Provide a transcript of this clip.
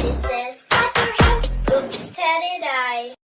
This is clap House. Oops, Teddy died.